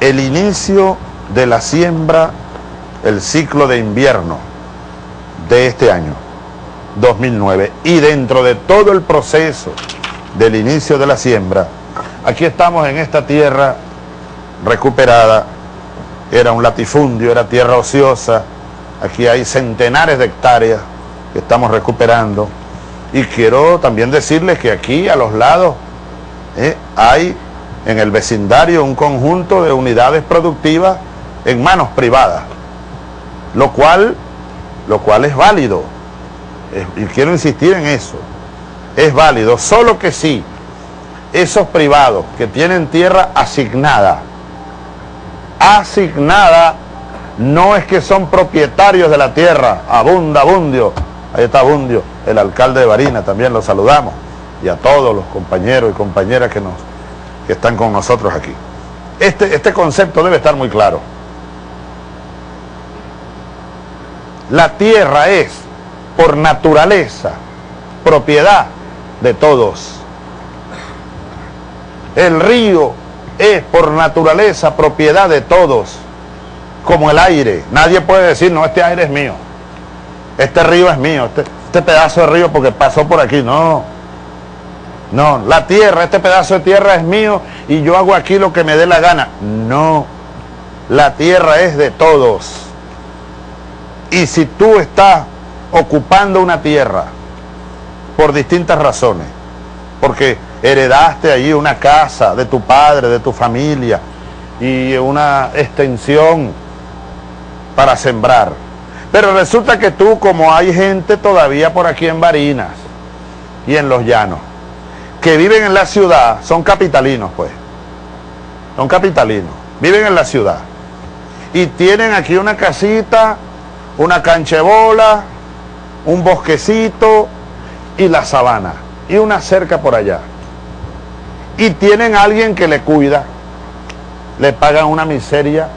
el inicio de la siembra, el ciclo de invierno de este año, 2009. Y dentro de todo el proceso del inicio de la siembra, aquí estamos en esta tierra recuperada, era un latifundio, era tierra ociosa, aquí hay centenares de hectáreas que estamos recuperando. Y quiero también decirles que aquí a los lados eh, hay en el vecindario un conjunto de unidades productivas en manos privadas, lo cual, lo cual es válido, y quiero insistir en eso, es válido, solo que sí, esos privados que tienen tierra asignada, asignada, no es que son propietarios de la tierra, abunda, abundio, ahí está Abundio, el alcalde de Barina, también lo saludamos, y a todos los compañeros y compañeras que nos están con nosotros aquí. Este, este concepto debe estar muy claro. La tierra es, por naturaleza, propiedad de todos. El río es, por naturaleza, propiedad de todos. Como el aire. Nadie puede decir, no, este aire es mío. Este río es mío. Este, este pedazo de río porque pasó por aquí. No. No, la tierra, este pedazo de tierra es mío y yo hago aquí lo que me dé la gana. No, la tierra es de todos. Y si tú estás ocupando una tierra por distintas razones, porque heredaste allí una casa de tu padre, de tu familia, y una extensión para sembrar. Pero resulta que tú, como hay gente todavía por aquí en Barinas y en los llanos, que viven en la ciudad son capitalinos, pues. Son capitalinos. Viven en la ciudad. Y tienen aquí una casita, una canchebola, un bosquecito y la sabana. Y una cerca por allá. Y tienen a alguien que le cuida. Le pagan una miseria.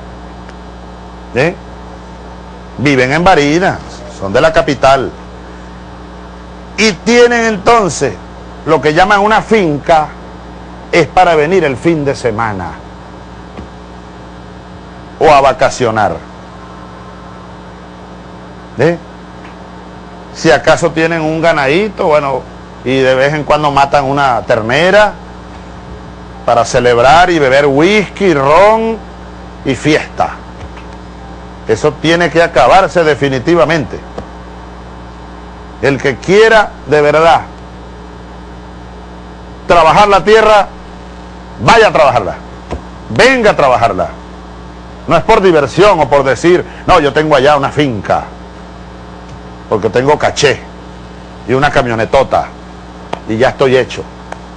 ¿eh? Viven en Barinas, son de la capital. Y tienen entonces lo que llaman una finca es para venir el fin de semana o a vacacionar. Si acaso tienen un ganadito, bueno, y de vez en cuando matan una ternera para celebrar y beber whisky, ron y fiesta. Eso tiene que acabarse definitivamente. El que quiera de verdad trabajar la tierra, vaya a trabajarla. Venga a trabajarla. No es por diversión o por decir, no, yo tengo allá una finca, porque tengo caché y una camionetota y ya estoy hecho.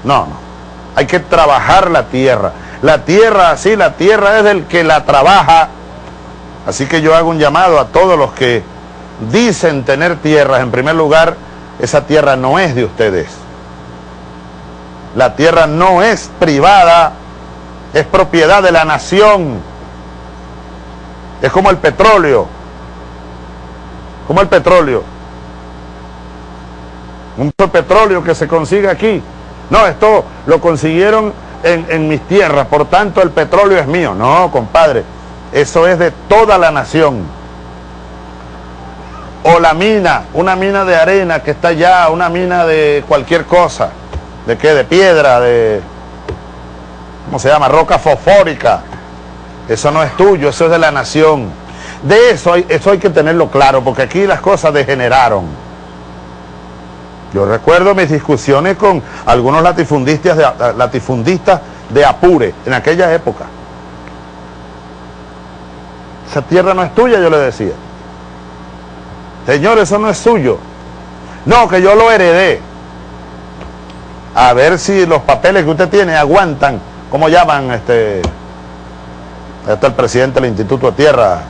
No, no. Hay que trabajar la tierra. La tierra, así, la tierra es del que la trabaja. Así que yo hago un llamado a todos los que dicen tener tierras. En primer lugar, esa tierra no es de ustedes la tierra no es privada, es propiedad de la nación. Es como el petróleo. Como el petróleo. Un petróleo que se consigue aquí. No, esto lo consiguieron en, en mis tierras, por tanto el petróleo es mío. No, compadre, eso es de toda la nación. O la mina, una mina de arena que está allá, una mina de cualquier cosa. ¿De qué? De piedra, de... ¿Cómo se llama? Roca fosfórica. Eso no es tuyo, eso es de la nación. De eso hay, eso hay que tenerlo claro, porque aquí las cosas degeneraron. Yo recuerdo mis discusiones con algunos latifundistas de, latifundistas de Apure en aquella época. Esa tierra no es tuya, yo le decía. Señor, eso no es suyo. No, que yo lo heredé a ver si los papeles que usted tiene aguantan, ¿cómo llaman este? Este el presidente del Instituto de Tierra.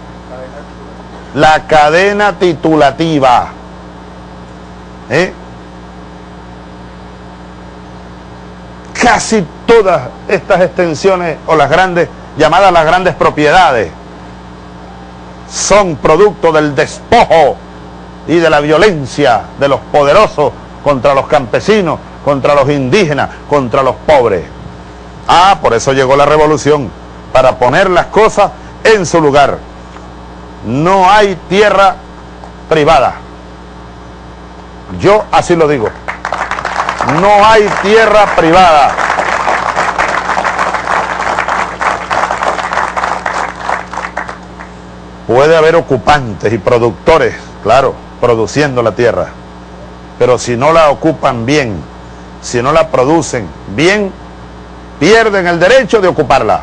La cadena titulativa. ¿Eh? Casi todas estas extensiones o las grandes, llamadas las grandes propiedades, son producto del despojo y de la violencia de los poderosos contra los campesinos contra los indígenas, contra los pobres. Ah, por eso llegó la revolución, para poner las cosas en su lugar. No hay tierra privada. Yo así lo digo. No hay tierra privada. Puede haber ocupantes y productores, claro, produciendo la tierra. Pero si no la ocupan bien, si no la producen bien, pierden el derecho de ocuparla.